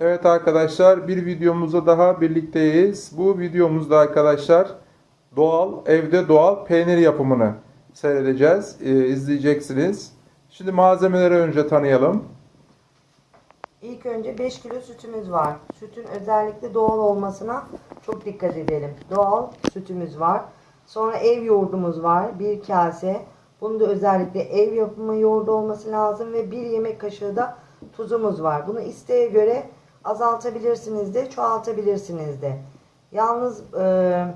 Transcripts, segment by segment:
Evet arkadaşlar bir videomuzda daha birlikteyiz. Bu videomuzda arkadaşlar doğal evde doğal peynir yapımını seyredeceğiz, e, izleyeceksiniz. Şimdi malzemeleri önce tanıyalım. İlk önce 5 kilo sütümüz var. Sütün özellikle doğal olmasına çok dikkat edelim. Doğal sütümüz var. Sonra ev yoğurdumuz var. Bir kase. Bunun da özellikle ev yapımı yoğurdu olması lazım ve bir yemek kaşığı da tuzumuz var. Bunu isteğe göre azaltabilirsiniz de çoğaltabilirsiniz de. Yalnız e,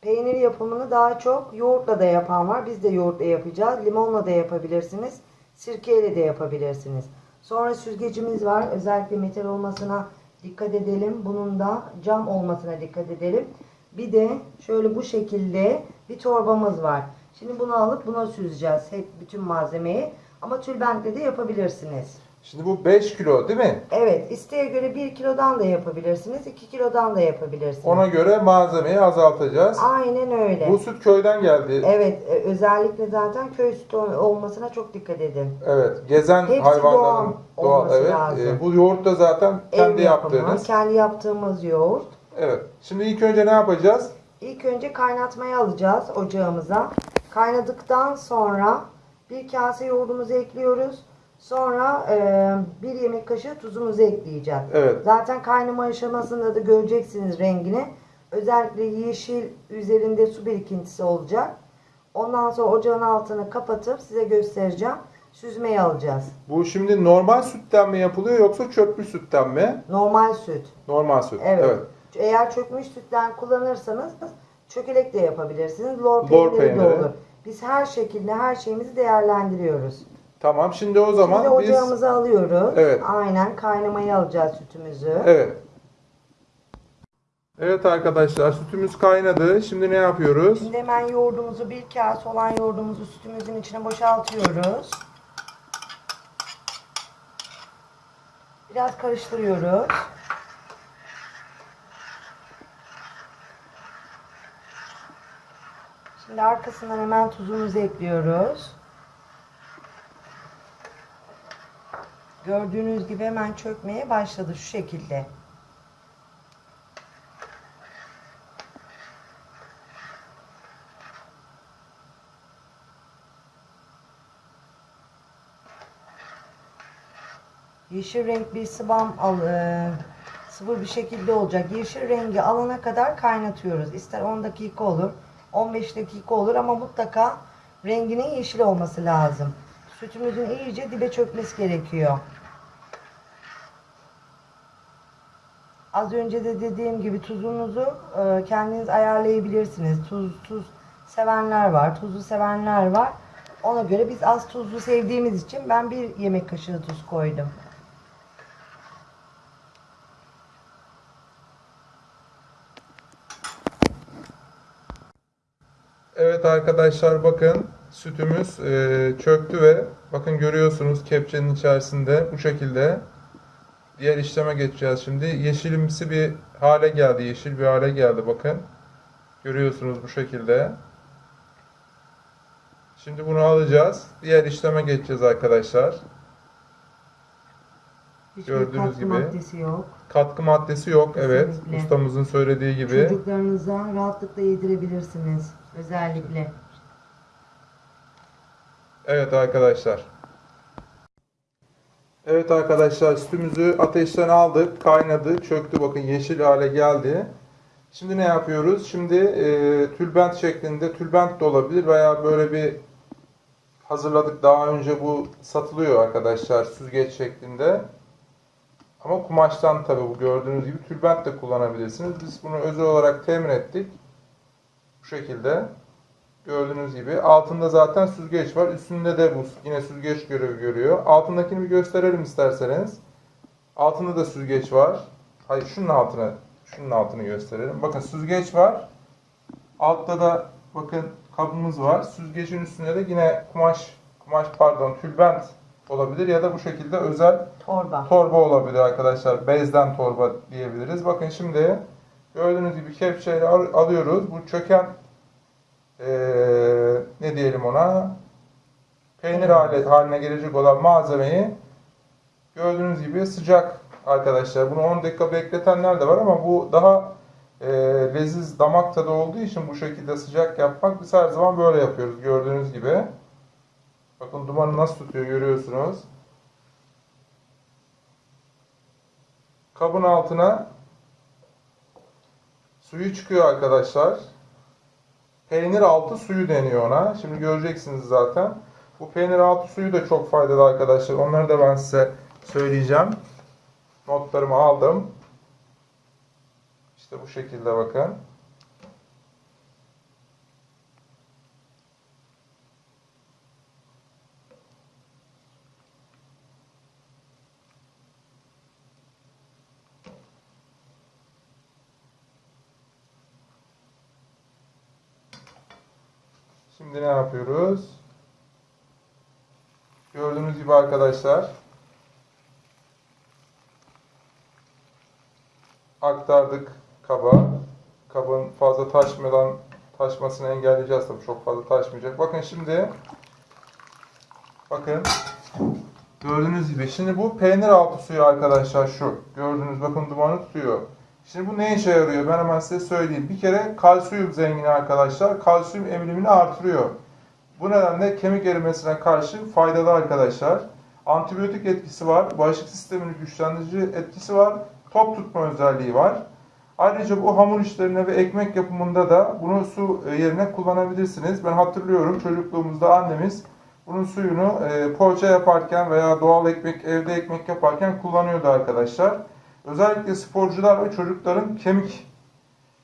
peynir yapımını daha çok yoğurtla da yapan var. Biz de yoğurtla yapacağız. Limonla da yapabilirsiniz. Sirkeyle de yapabilirsiniz. Sonra süzgecimiz var. Özellikle metal olmasına dikkat edelim. Bunun da cam olmasına dikkat edelim. Bir de şöyle bu şekilde bir torbamız var. Şimdi bunu alıp buna süzeceğiz. Hep bütün malzemeyi. Ama tülbentle de yapabilirsiniz. Şimdi bu 5 kilo değil mi? Evet, isteğe göre 1 kilodan da yapabilirsiniz, 2 kilodan da yapabilirsiniz. Ona göre malzemeyi azaltacağız. Aynen öyle. Bu süt köyden geldi. Evet, e, özellikle zaten köy sütü olmasına çok dikkat edin. Evet, gezen Hepsi hayvanların doğal doğal. olması Evet. lazım. E, bu yoğurt da zaten kendi Ev yapımı, yaptığınız. kendi yaptığımız yoğurt. Evet. Şimdi ilk önce ne yapacağız? İlk önce kaynatmaya alacağız ocağımıza. Kaynadıktan sonra bir kase yoğurdumuzu ekliyoruz. Sonra e, bir yemek kaşığı tuzumuzu ekleyeceğiz. Evet. Zaten kaynama aşamasında da göreceksiniz rengini. Özellikle yeşil üzerinde su birikintisi olacak. Ondan sonra ocağın altını kapatıp size göstereceğim. Süzmeyi alacağız. Bu şimdi normal sütten mi yapılıyor yoksa çöplü sütten mi? Normal süt. Normal süt. Evet. evet. Eğer çökmüş sütten kullanırsanız çökelek de yapabilirsiniz. Lor Lor peyniri de peyniri. olur. Biz her şekilde her şeyimizi değerlendiriyoruz. Tamam. Şimdi o zaman Şimdi biz ocağımızı alıyoruz. Evet. Aynen kaynamaya alacağız sütümüzü. Evet. Evet arkadaşlar sütümüz kaynadı. Şimdi ne yapıyoruz? Şimdi hemen yoğurdumuzu bir kase olan yoğurdumuzu sütümüzün içine boşaltıyoruz. Biraz karıştırıyoruz. Şimdi arkasından hemen tuzumuzu ekliyoruz. Gördüğünüz gibi hemen çökmeye başladı şu şekilde. Yeşil renk bir sıvam al, e, sıvı bir şekilde olacak. Yeşil rengi alana kadar kaynatıyoruz. İster 10 dakika olur, 15 dakika olur ama mutlaka renginin yeşil olması lazım. Sütümüzün iyice dibe çökmesi gerekiyor. Az önce de dediğim gibi tuzunuzu e, kendiniz ayarlayabilirsiniz. Tuz tuz sevenler var, tuzlu sevenler var. Ona göre biz az tuzlu sevdiğimiz için ben bir yemek kaşığı tuz koydum. Evet arkadaşlar bakın sütümüz e, çöktü ve bakın görüyorsunuz kepçenin içerisinde bu şekilde diğer işleme geçeceğiz şimdi. Yeşilimsi bir hale geldi. Yeşil bir hale geldi bakın. Görüyorsunuz bu şekilde. Şimdi bunu alacağız. Diğer işleme geçeceğiz arkadaşlar. Hiçbir Gördüğünüz katkı gibi. maddesi yok. Katkı maddesi yok. Evet. Kesinlikle. Ustamızın söylediği gibi. Çocuklarınıza rahatlıkla yedirebilirsiniz. Özellikle. Evet arkadaşlar. Evet arkadaşlar sütümüzü ateşten aldık. Kaynadı. Çöktü. Bakın yeşil hale geldi. Şimdi ne yapıyoruz? Şimdi e, tülbent şeklinde tülbent de olabilir veya böyle bir hazırladık. Daha önce bu satılıyor arkadaşlar süzgeç şeklinde. Ama kumaştan tabi bu gördüğünüz gibi tülbent de kullanabilirsiniz. Biz bunu özel olarak temin ettik. Bu şekilde. Gördüğünüz gibi. Altında zaten süzgeç var. Üstünde de bu yine süzgeç görevi görüyor. Altındakini bir gösterelim isterseniz. Altında da süzgeç var. Hayır şunun altına şunun altını gösterelim. Bakın süzgeç var. Altta da bakın kabımız var. Süzgecin üstünde de yine kumaş kumaş pardon tülbent olabilir ya da bu şekilde özel Torba. torba olabilir arkadaşlar. Bezden torba diyebiliriz. Bakın şimdi gördüğünüz gibi kepçeyle al- alıyoruz. Bu çöken eee, ne diyelim ona peynir hale, haline gelecek olan malzemeyi gördüğünüz gibi sıcak arkadaşlar. Bunu 10 dakika bekletenler de var ama bu daha e, leziz damak tadı olduğu için bu şekilde sıcak yapmak biz her zaman böyle yapıyoruz gördüğünüz gibi. Bakın dumanı nasıl tutuyor görüyorsunuz. Kabın altına suyu çıkıyor arkadaşlar. Peynir altı suyu deniyor ona. Şimdi göreceksiniz zaten. Bu peynir altı suyu da çok faydalı arkadaşlar. Onları da ben size söyleyeceğim. Notlarımı aldım. İşte bu şekilde bakın. Şimdi ne yapıyoruz? Gördüğünüz gibi arkadaşlar aktardık kaba. Kabın fazla taşmadan taşmasını engelleyeceğiz tabii çok fazla taşmayacak. Bakın şimdi bakın gördüğünüz gibi şimdi bu peynir altı suyu arkadaşlar şu. Gördüğünüz bakın dumanı tutuyor. Şimdi bu ne işe yarıyor? Ben hemen size söyleyeyim. Bir kere kalsiyum zengini arkadaşlar. Kalsiyum emilimini artırıyor. Bu nedenle kemik erimesine karşı faydalı arkadaşlar. Antibiyotik etkisi var. Bağışıklık sistemini güçlendirici etkisi var. Top tutma özelliği var. Ayrıca bu hamur işlerine ve ekmek yapımında da bunu su e, yerine kullanabilirsiniz. Ben hatırlıyorum çocukluğumuzda annemiz bunun suyunu e, poğaça yaparken veya doğal ekmek, evde ekmek yaparken kullanıyordu arkadaşlar. Özellikle sporcular ve çocukların kemik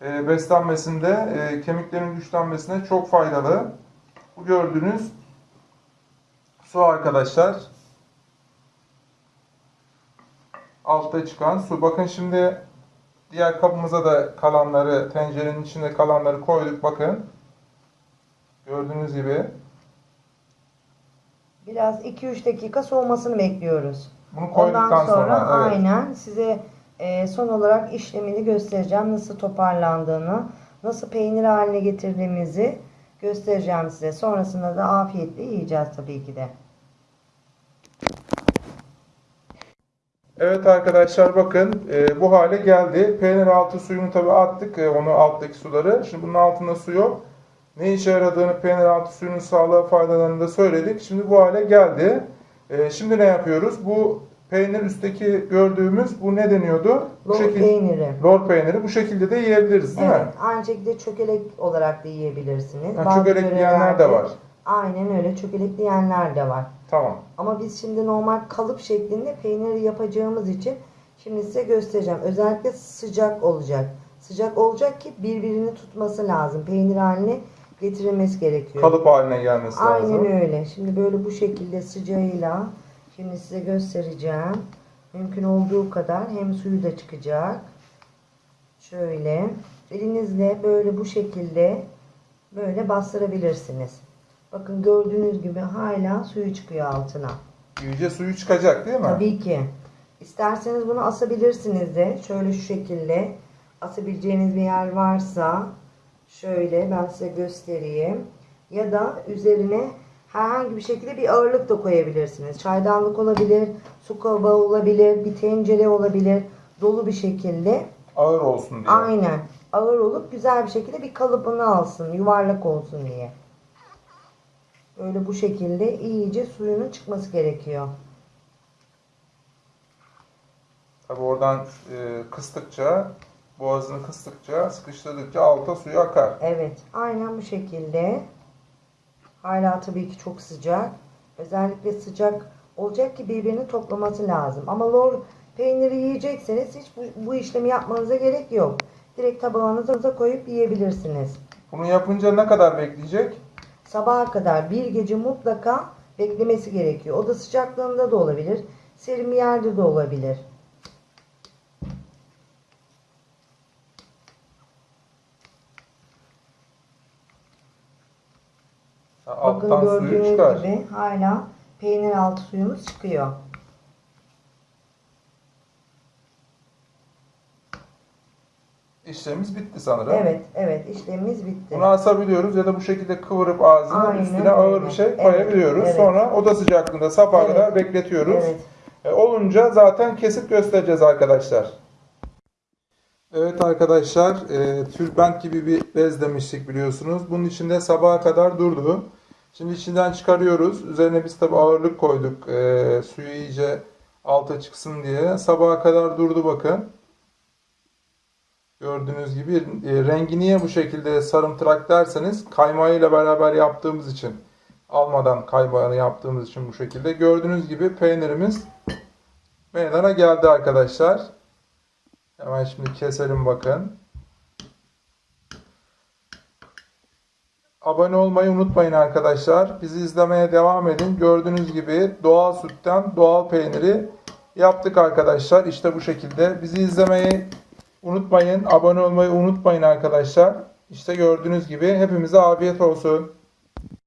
e, beslenmesinde, e, kemiklerin güçlenmesine çok faydalı. Bu gördüğünüz su arkadaşlar. Altta çıkan su. Bakın şimdi diğer kabımıza da kalanları, tencerenin içinde kalanları koyduk. Bakın. Gördüğünüz gibi. Biraz 2-3 dakika soğumasını bekliyoruz. Bunu koyduktan Ondan sonra, sonra, evet. aynen size e, son olarak işlemini göstereceğim. Nasıl toparlandığını, nasıl peynir haline getirdiğimizi göstereceğim size. Sonrasında da afiyetle yiyeceğiz tabii ki de. Evet arkadaşlar bakın e, bu hale geldi. Peynir altı suyunu tabi attık e, onu alttaki suları. Şimdi bunun altında su yok. Ne işe yaradığını peynir altı suyunun sağlığa faydalarını da söyledik. Şimdi bu hale geldi. E, şimdi ne yapıyoruz? Bu peynir üstteki gördüğümüz bu ne deniyordu? Bu Lor şekil- peyniri. Lor peyniri bu şekilde de yiyebiliriz değil Evet, mi? aynı şekilde çökelek olarak da yiyebilirsiniz. Ha, Bazı çökelek yiyenler de yörelerde- var. Aynen öyle çökelek yiyenler de var. Tamam. Ama biz şimdi normal kalıp şeklinde peyniri yapacağımız için şimdi size göstereceğim. Özellikle sıcak olacak. Sıcak olacak ki birbirini tutması lazım. Peynir haline getirilmesi gerekiyor. Kalıp haline gelmesi lazım. Aynen öyle. Şimdi böyle bu şekilde sıcağıyla şimdi size göstereceğim. Mümkün olduğu kadar hem suyu da çıkacak. Şöyle elinizle böyle bu şekilde böyle bastırabilirsiniz. Bakın gördüğünüz gibi hala suyu çıkıyor altına. İyice suyu çıkacak değil mi? Tabii ki. İsterseniz bunu asabilirsiniz de. Şöyle şu şekilde asabileceğiniz bir yer varsa şöyle ben size göstereyim. Ya da üzerine herhangi bir şekilde bir ağırlık da koyabilirsiniz. Çaydanlık olabilir, su kabağı olabilir, bir tencere olabilir. Dolu bir şekilde. Ağır olsun diye. Aynen. Ağır olup güzel bir şekilde bir kalıbını alsın. Yuvarlak olsun diye. Böyle bu şekilde iyice suyunun çıkması gerekiyor. Tabi oradan e, kıstıkça, boğazını kıstıkça, sıkıştırdıkça alta suyu akar. Evet, aynen bu şekilde. Hala tabii ki çok sıcak. Özellikle sıcak olacak ki birbirini toplaması lazım. Ama lor peyniri yiyecekseniz hiç bu, bu işlemi yapmanıza gerek yok. Direkt tabağınıza koyup yiyebilirsiniz. Bunu yapınca ne kadar bekleyecek? Sabaha kadar bir gece mutlaka beklemesi gerekiyor. Oda sıcaklığında da olabilir. Serin bir yerde de olabilir. Bakın alttan suyu gördüğünüz çıkar. gibi hala peynir altı suyumuz çıkıyor. İşlemimiz bitti sanırım. Evet, evet işlemimiz bitti. Bunu asabiliyoruz ya da bu şekilde kıvırıp ağzına Aynen üstüne ağır öyle. bir şey Evet, koyabiliyoruz. evet. Sonra oda sıcaklığında sabaha Evet. kadar bekletiyoruz. Evet. E, olunca zaten kesip göstereceğiz arkadaşlar. Evet arkadaşlar, e, tülbent gibi bir bez demiştik biliyorsunuz. Bunun içinde sabaha kadar durdu. Şimdi içinden çıkarıyoruz. Üzerine biz tabi ağırlık koyduk. E, suyu iyice alta çıksın diye. Sabaha kadar durdu bakın. Gördüğünüz gibi e, rengi niye bu şekilde sarımtırak derseniz kaymağıyla beraber yaptığımız için almadan kaymağını yaptığımız için bu şekilde. Gördüğünüz gibi peynirimiz meydana geldi arkadaşlar. Hemen şimdi keselim bakın. Abone olmayı unutmayın arkadaşlar. Bizi izlemeye devam edin. Gördüğünüz gibi doğal sütten doğal peyniri yaptık arkadaşlar. İşte bu şekilde. Bizi izlemeyi unutmayın. Abone olmayı unutmayın arkadaşlar. İşte gördüğünüz gibi hepimize afiyet olsun.